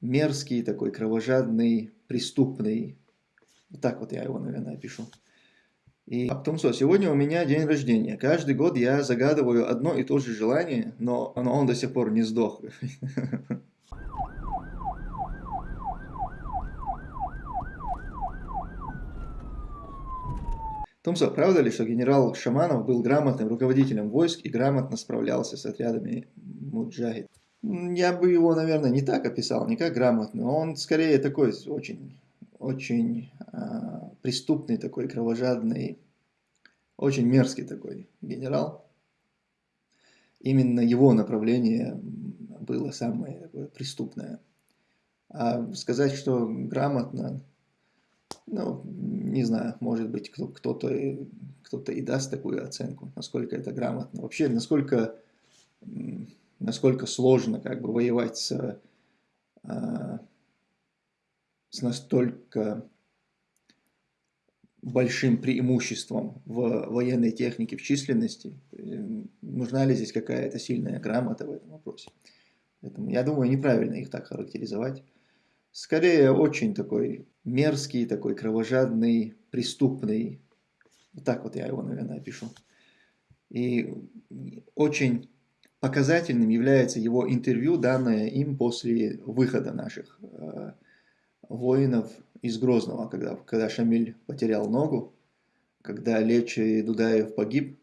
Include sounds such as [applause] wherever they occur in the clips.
мерзкий, такой кровожадный, преступный. Вот так вот я его, наверное, опишу. И а потом что, сегодня у меня день рождения. Каждый год я загадываю одно и то же желание, но, но он до сих пор не сдох. Томсо, правда ли, что генерал Шаманов был грамотным руководителем войск и грамотно справлялся с отрядами муджахид? Я бы его, наверное, не так описал, не как грамотный. Он скорее такой очень, очень э, преступный такой, кровожадный, очень мерзкий такой генерал. Именно его направление было самое такое преступное. А сказать, что грамотно, ну, не знаю, может быть, кто-то кто, -то, и даст такую оценку, насколько это грамотно. Вообще, насколько, насколько сложно как бы воевать с, а, с настолько большим преимуществом в военной технике, в численности. Нужна ли здесь какая-то сильная грамота в этом вопросе? Поэтому я думаю, неправильно их так характеризовать. Скорее, очень такой мерзкий, такой кровожадный, преступный. Вот так вот я его, наверное, опишу. И очень показательным является его интервью, данное им после выхода наших э, воинов из Грозного, когда, когда Шамиль потерял ногу, когда Лечи Дудаев погиб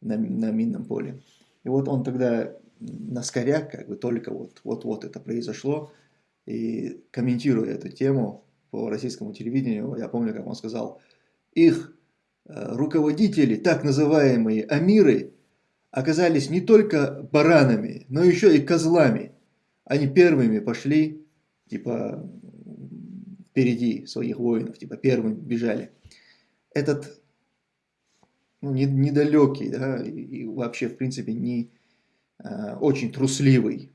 на, на минном поле. И вот он тогда на скоряк, как бы только вот-вот это произошло, и комментируя эту тему по российскому телевидению, я помню, как он сказал, их э, руководители, так называемые амиры, оказались не только баранами, но еще и козлами. Они первыми пошли, типа, впереди своих воинов, типа, первыми бежали. Этот ну, недалекий, да, и вообще, в принципе, не э, очень трусливый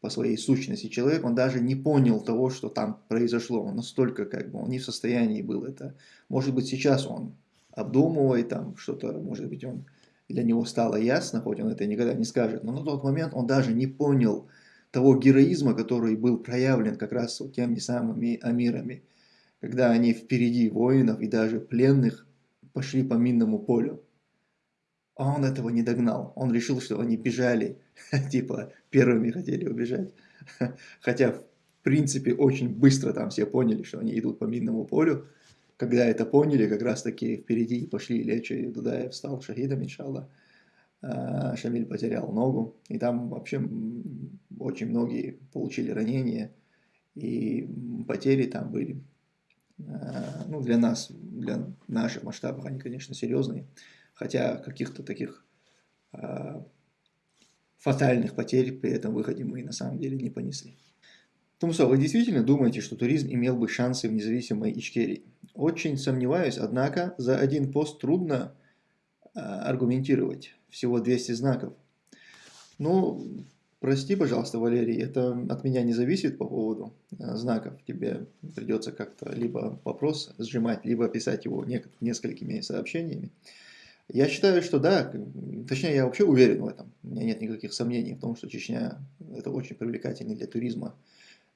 по своей сущности человек, он даже не понял того, что там произошло. Он настолько как бы, он не в состоянии был это. Может быть, сейчас он обдумывает там что-то, может быть, он для него стало ясно, хоть он это никогда не скажет, но на тот момент он даже не понял того героизма, который был проявлен как раз вот теми самыми амирами, когда они впереди воинов и даже пленных пошли по минному полю. А он этого не догнал. Он решил, что они бежали, [laughs] типа первыми хотели убежать. [laughs] Хотя, в принципе, очень быстро там все поняли, что они идут по минному полю. Когда это поняли, как раз таки впереди пошли Лечи, и Дудаев стал шахидом, иншаллах. А, Шамиль потерял ногу. И там вообще очень многие получили ранения. И потери там были. А, ну, для нас, для наших масштабов они, конечно, серьезные хотя каких-то таких э, фатальных потерь при этом выходе мы на самом деле не понесли. Тумсо, вы действительно думаете, что туризм имел бы шансы в независимой Ичкерии? Очень сомневаюсь, однако за один пост трудно э, аргументировать. Всего 200 знаков. Ну, прости, пожалуйста, Валерий, это от меня не зависит по поводу э, знаков. Тебе придется как-то либо вопрос сжимать, либо писать его несколькими сообщениями. Я считаю, что да, точнее я вообще уверен в этом. У меня нет никаких сомнений в том, что Чечня это очень привлекательный для туризма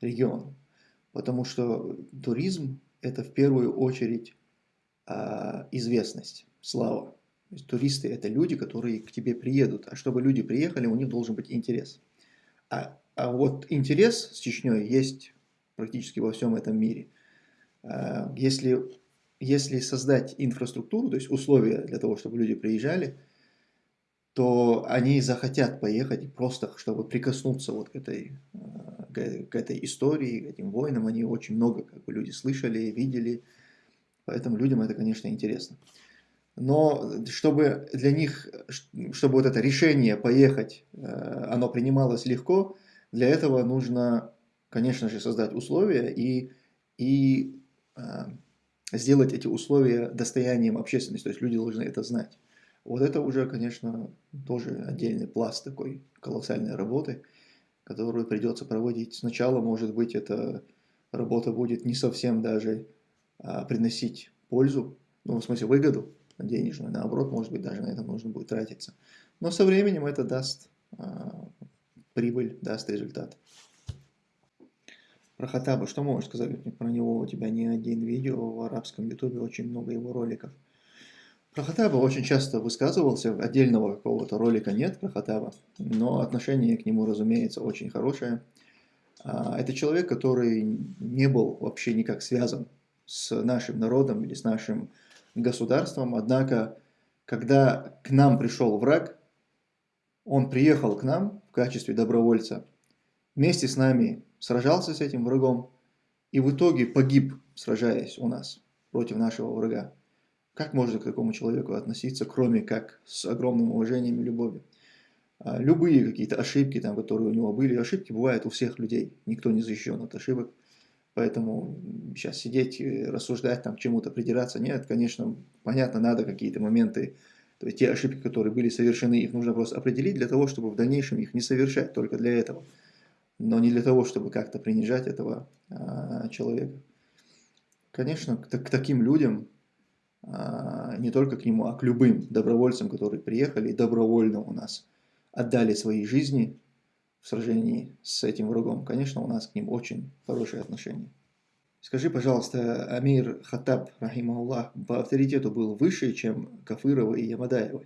регион. Потому что туризм это в первую очередь а, известность, слава. То есть туристы это люди, которые к тебе приедут. А чтобы люди приехали, у них должен быть интерес. А, а вот интерес с Чечней есть практически во всем этом мире. А, если если создать инфраструктуру, то есть условия для того, чтобы люди приезжали, то они захотят поехать просто, чтобы прикоснуться вот к этой, э, к этой истории, к этим войнам. Они очень много как бы, люди слышали, видели, поэтому людям это, конечно, интересно. Но чтобы для них, чтобы вот это решение поехать, э, оно принималось легко, для этого нужно, конечно же, создать условия и, и э, сделать эти условия достоянием общественности, то есть люди должны это знать. Вот это уже, конечно, тоже отдельный пласт такой колоссальной работы, которую придется проводить. Сначала, может быть, эта работа будет не совсем даже а, приносить пользу, ну, в смысле выгоду денежную, наоборот, может быть, даже на это нужно будет тратиться. Но со временем это даст а, прибыль, даст результат. Про Хатаба, что можешь сказать про него? У тебя не один видео в арабском ютубе, очень много его роликов. Про Хатаба очень часто высказывался, отдельного какого-то ролика нет про Хатаба, но отношение к нему, разумеется, очень хорошее. А, это человек, который не был вообще никак связан с нашим народом или с нашим государством, однако, когда к нам пришел враг, он приехал к нам в качестве добровольца, вместе с нами сражался с этим врагом и в итоге погиб, сражаясь у нас против нашего врага. Как можно к такому человеку относиться, кроме как с огромным уважением и любовью? А, любые какие-то ошибки, там, которые у него были, ошибки бывают у всех людей, никто не защищен от ошибок. Поэтому сейчас сидеть, рассуждать, там, чему-то придираться, нет, конечно, понятно, надо какие-то моменты, то есть те ошибки, которые были совершены, их нужно просто определить для того, чтобы в дальнейшем их не совершать, только для этого. Но не для того, чтобы как-то принижать этого а, человека. Конечно, к, к таким людям не только к нему, а к любым добровольцам, которые приехали и добровольно у нас отдали свои жизни в сражении с этим врагом. Конечно, у нас к ним очень хорошие отношения. Скажи, пожалуйста, Амир Хаттаб, рахимахуллах, по авторитету был выше, чем Кафырова и Ямадаева?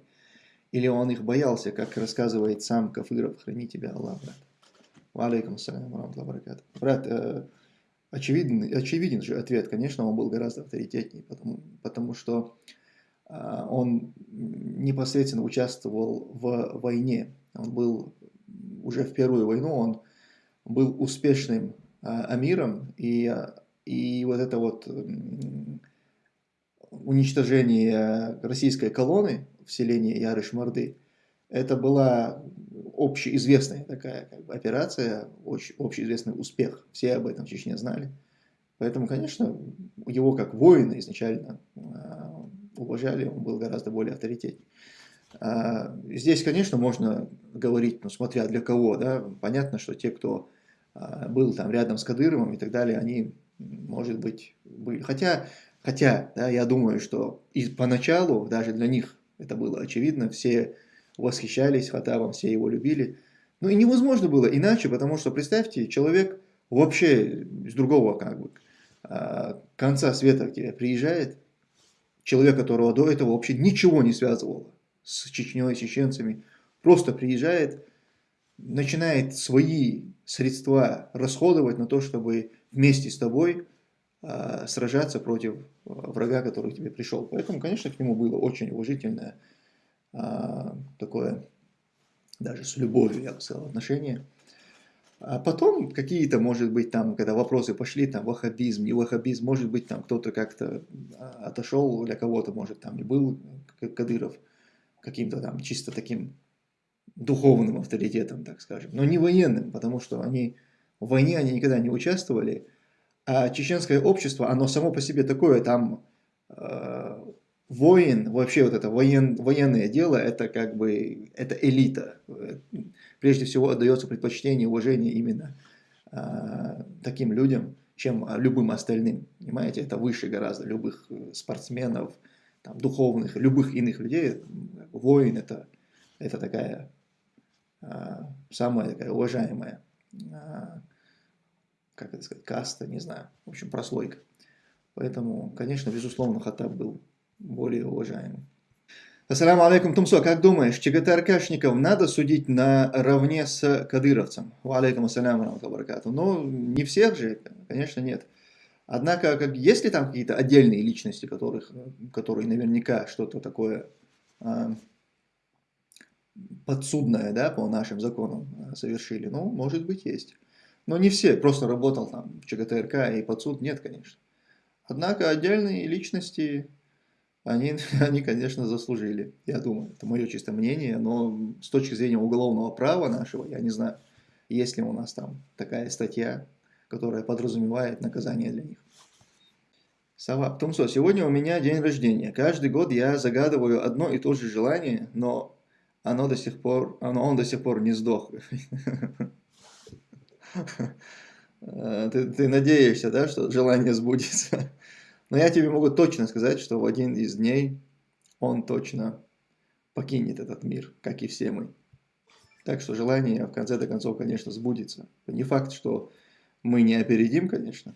Или он их боялся, как рассказывает сам Кафыров? Храни тебя Аллах, брат. Ва алейкум ассалям, Брат, э, очевиден, очевиден же ответ, конечно, он был гораздо авторитетнее, потому, потому что а, он непосредственно участвовал в войне. Он был уже в Первую войну, он был успешным а, амиром, и, и вот это вот уничтожение российской колонны в селении Ярыш-Морды, это была общеизвестная такая как бы, операция, очень, общеизвестный успех. Все об этом в Чечне знали. Поэтому, конечно, его как воина изначально а, уважали, он был гораздо более авторитетней. А, здесь, конечно, можно говорить, ну, смотря для кого, да, понятно, что те, кто а, был там рядом с Кадыровым и так далее, они, может быть, были. Хотя, хотя да, я думаю, что и поначалу даже для них это было очевидно, все восхищались Хатабом, все его любили. Ну и невозможно было иначе, потому что, представьте, человек вообще с другого как бы, а, конца света к тебе приезжает, человек, которого до этого вообще ничего не связывало с Чечней, с чеченцами, просто приезжает, начинает свои средства расходовать на то, чтобы вместе с тобой э, сражаться против врага, который к тебе пришел. Поэтому, конечно, к нему было очень уважительное а, такое, даже с любовью, я бы сказал, отношение. А потом какие-то, может быть, там, когда вопросы пошли, там, ваххабизм, не ваххабизм, может быть, там кто-то как-то а, отошел, для кого-то, может, там и был Кадыров каким-то там чисто таким духовным авторитетом, так скажем, но не военным, потому что они в войне они никогда не участвовали, а чеченское общество, оно само по себе такое, там э, воин, вообще вот это воен, военное дело, это как бы, это элита. Прежде всего отдается предпочтение, уважение именно а, таким людям, чем любым остальным. Понимаете, это выше гораздо любых э, спортсменов, там, духовных, любых иных людей. Воин это, это такая а, самая такая уважаемая, а, как это сказать, каста, не знаю, в общем, прослойка. Поэтому, конечно, безусловно, Хаттаб был более уважаемым. Ассаламу алейкум, Тумсо, как думаешь, ЧГТРКшников надо судить наравне с кадыровцем? Алейкум ассаляму баракату. Ну, не всех же, конечно, нет. Однако, как, есть ли там какие-то отдельные личности, которых, которые наверняка что-то такое а, подсудное, да, по нашим законам а, совершили? Ну, может быть, есть. Но не все, просто работал там в ЧГТРК и подсуд, нет, конечно. Однако отдельные личности они, [laughs] они, конечно, заслужили, я думаю. Это мое чисто мнение, но с точки зрения уголовного права нашего, я не знаю, есть ли у нас там такая статья, которая подразумевает наказание для них. Савап. Тумсо, сегодня у меня день рождения. Каждый год я загадываю одно и то же желание, но оно до сих пор, оно, он до сих пор не сдох. [laughs] Ты, ты надеешься, да, что желание сбудется? Но я тебе могу точно сказать, что в один из дней он точно покинет этот мир, как и все мы. Так что желание в конце концов, конечно, сбудется. Не факт, что мы не опередим, конечно.